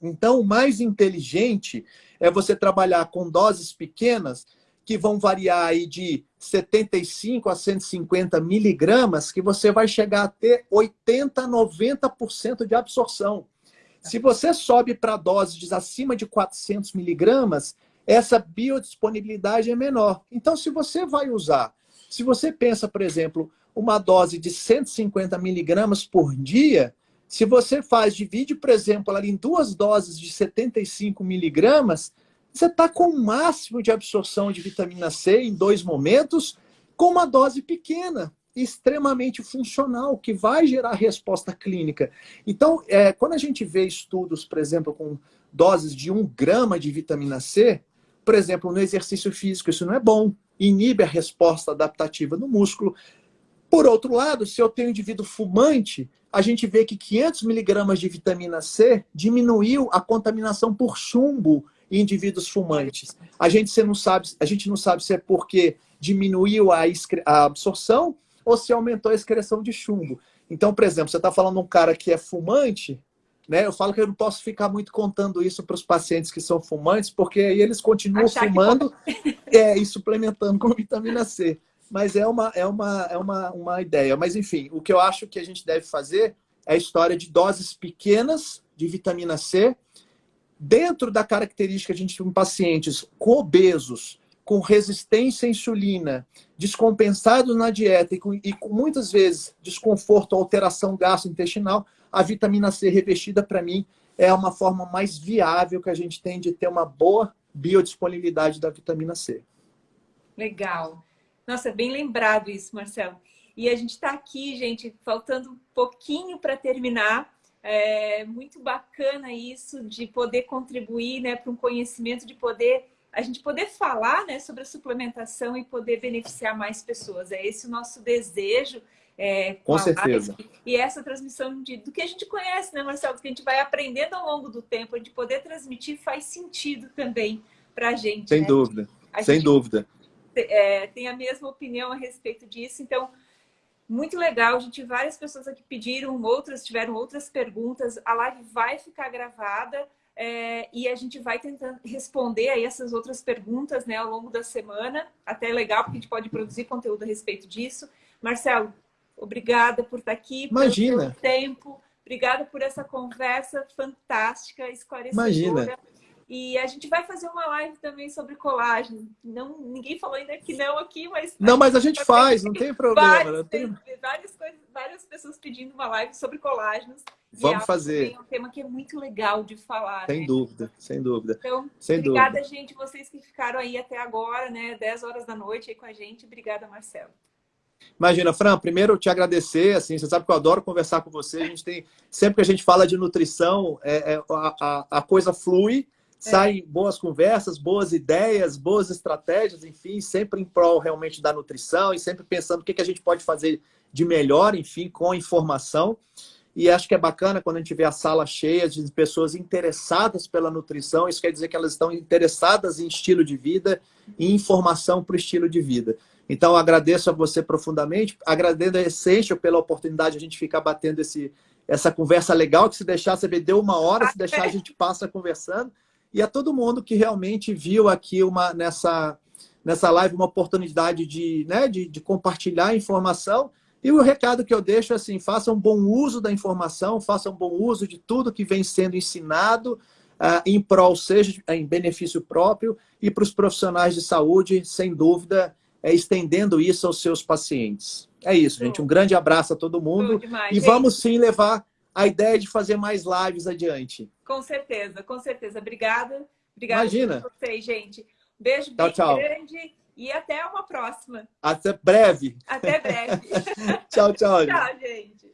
Então, o mais inteligente é você trabalhar com doses pequenas que vão variar aí de 75 a 150 miligramas, que você vai chegar a ter 80, 90% de absorção. Se você sobe para doses acima de 400 miligramas, essa biodisponibilidade é menor. Então, se você vai usar, se você pensa, por exemplo, uma dose de 150 miligramas por dia, se você faz, divide, por exemplo, ali em duas doses de 75 miligramas, você está com o máximo de absorção de vitamina C em dois momentos, com uma dose pequena, extremamente funcional, que vai gerar resposta clínica. Então, é, quando a gente vê estudos, por exemplo, com doses de um grama de vitamina C, por exemplo, no exercício físico, isso não é bom, inibe a resposta adaptativa no músculo, por outro lado, se eu tenho um indivíduo fumante, a gente vê que 500 miligramas de vitamina C diminuiu a contaminação por chumbo em indivíduos fumantes. A gente, não, sabe, a gente não sabe se é porque diminuiu a, a absorção ou se aumentou a excreção de chumbo. Então, por exemplo, você está falando de um cara que é fumante, né? Eu falo que eu não posso ficar muito contando isso para os pacientes que são fumantes, porque aí eles continuam Achar fumando <laughs> é, e suplementando com vitamina C mas é uma, é uma, é uma, uma ideia. Mas, enfim, o que eu acho que a gente deve fazer é a história de doses pequenas de vitamina C, dentro da característica de a gente tem pacientes com obesos, com resistência à insulina, descompensados na dieta e com, e com muitas vezes desconforto, alteração gastrointestinal, a vitamina C revestida, para mim, é uma forma mais viável que a gente tem de ter uma boa biodisponibilidade da vitamina C. Legal. Nossa, bem lembrado isso, Marcelo. E a gente está aqui, gente, faltando um pouquinho para terminar. É muito bacana isso de poder contribuir né, para um conhecimento, de poder a gente poder falar né, sobre a suplementação e poder beneficiar mais pessoas. É esse o nosso desejo. É, com, com certeza. Live. E essa transmissão de, do que a gente conhece, né, Marcelo? Do que a gente vai aprendendo ao longo do tempo, gente poder transmitir faz sentido também para a gente. Sem né? dúvida, a sem dúvida é, tem a mesma opinião a respeito disso. Então, muito legal. A gente, várias pessoas aqui pediram, outras tiveram outras perguntas. A live vai ficar gravada é, e a gente vai tentando responder aí essas outras perguntas né, ao longo da semana. Até é legal, porque a gente pode produzir conteúdo a respeito disso. Marcelo, obrigada por estar aqui, Imagina. pelo tempo. Obrigada por essa conversa fantástica, esclarecedora. Imagina. E a gente vai fazer uma live também sobre colágeno. Não, ninguém falou ainda que não aqui, mas... Não, mas a gente faz, não tem problema. Várias, tem... várias, várias pessoas pedindo uma live sobre colágenos. Vamos fazer. É um tema que é muito legal de falar. Sem né? dúvida, sem dúvida. Então, sem obrigada, dúvida. gente, vocês que ficaram aí até agora, né? 10 horas da noite aí com a gente. Obrigada, Marcelo. Imagina, Fran, primeiro eu te agradecer, assim, você sabe que eu adoro conversar com você, a gente tem, sempre que a gente fala de nutrição, é, é a, a, a coisa flui, saem boas conversas, boas ideias, boas estratégias, enfim, sempre em prol realmente da nutrição e sempre pensando o que, que a gente pode fazer de melhor, enfim, com a informação. E acho que é bacana quando a gente vê a sala cheia de pessoas interessadas pela nutrição. Isso quer dizer que elas estão interessadas em estilo de vida e informação para o estilo de vida. Então, agradeço a você profundamente. Agradeço a Essential pela oportunidade de a gente ficar batendo esse, essa conversa legal, que se deixar, você deu uma hora, se deixar a gente passa conversando e a todo mundo que realmente viu aqui uma, nessa, nessa live uma oportunidade de, né, de, de compartilhar informação E o recado que eu deixo é assim, façam bom uso da informação, façam bom uso de tudo que vem sendo ensinado uh, em prol, seja em benefício próprio, e para os profissionais de saúde, sem dúvida, é estendendo isso aos seus pacientes. É isso, gente. Um grande abraço a todo mundo. Demais, e gente. vamos sim levar a ideia de fazer mais lives adiante. Com certeza, com certeza. Obrigada. Obrigada Imagina. por vocês, gente. Beijo tchau, bem tchau. grande e até uma próxima. Até breve. Até breve. <laughs> tchau, tchau. Tchau, gente.